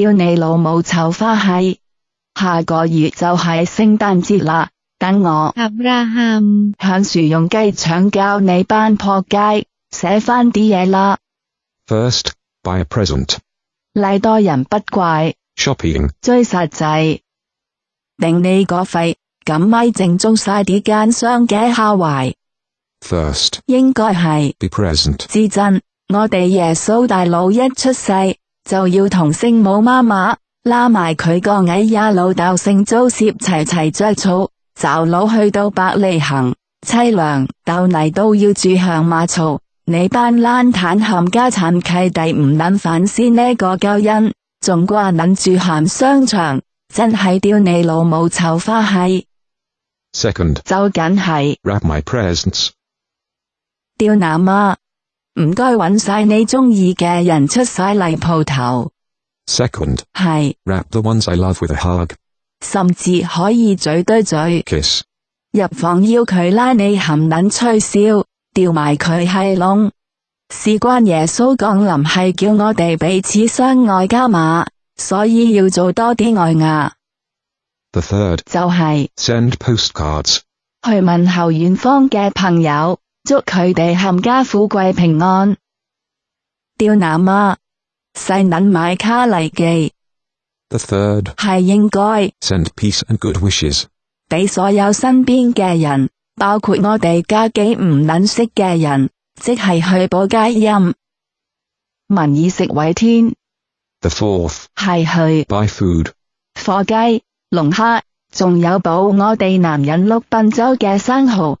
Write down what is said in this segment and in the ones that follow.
叫你老母炒花系，下个月就系圣诞节啦。等我向树用鸡肠教你班扑街写翻啲嘢啦。First，buy a present。礼多人不怪。Shopping。追实际。定你个肺咁咪正中晒啲奸商嘅下怀。First，应该系 be present 至真。我哋耶稣大佬一出世。就要同圣母妈妈拉埋佢个矮呀老豆姓周涉齐齐着草就老去到百里行，凄凉豆泥都要住向马槽，你班烂坦冚家产契弟唔捻反思呢个交因，仲挂捻住含商场，真系丢你老母臭花系。s e c o n d 就紧系 wrap presents，my 丢阿妈。唔该，揾晒你中意嘅人出晒嚟铺头。Second 系 wrap the ones I love with a hug，甚至可以嘴对嘴 kiss，入房要佢拉你含卵吹箫，吊埋佢系窿。事关耶稣降临系叫我哋彼此相爱加码，所以要做多啲爱牙。The third 就系 send postcards 去问候远方嘅朋友。祝佢哋冚家富贵平安。刁阿妈细捻买卡嚟记，系应该。俾所有身边嘅人，包括我哋家几唔捻识嘅人，即系去补街阴。民以食为天。The fourth 系去。buy food 货鸡、龙虾，仲有补我哋男人六滨州嘅生蚝。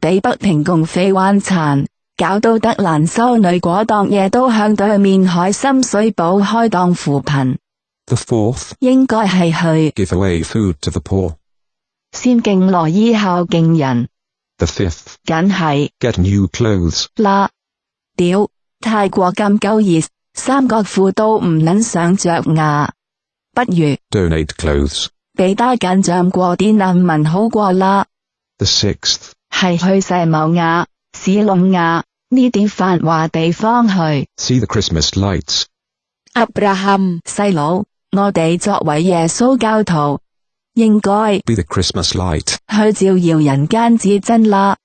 比不平共匪顽残，搞到德兰修女果当夜都向对面海深水埗开档扶贫。The fourth 应该系去 give away food to the poor。先敬罗衣后敬人。The fifth 梗系 get new clothes 啦。屌，泰过咁够热，三角裤都唔捻想着牙。不如 donate clothes 俾低紧张过啲难民好过啦。The sixth 系去世某亚、市隆亚呢啲繁华地方去。阿布拉罕细佬，我哋作为耶稣教徒，应该去照耀人间至真啦。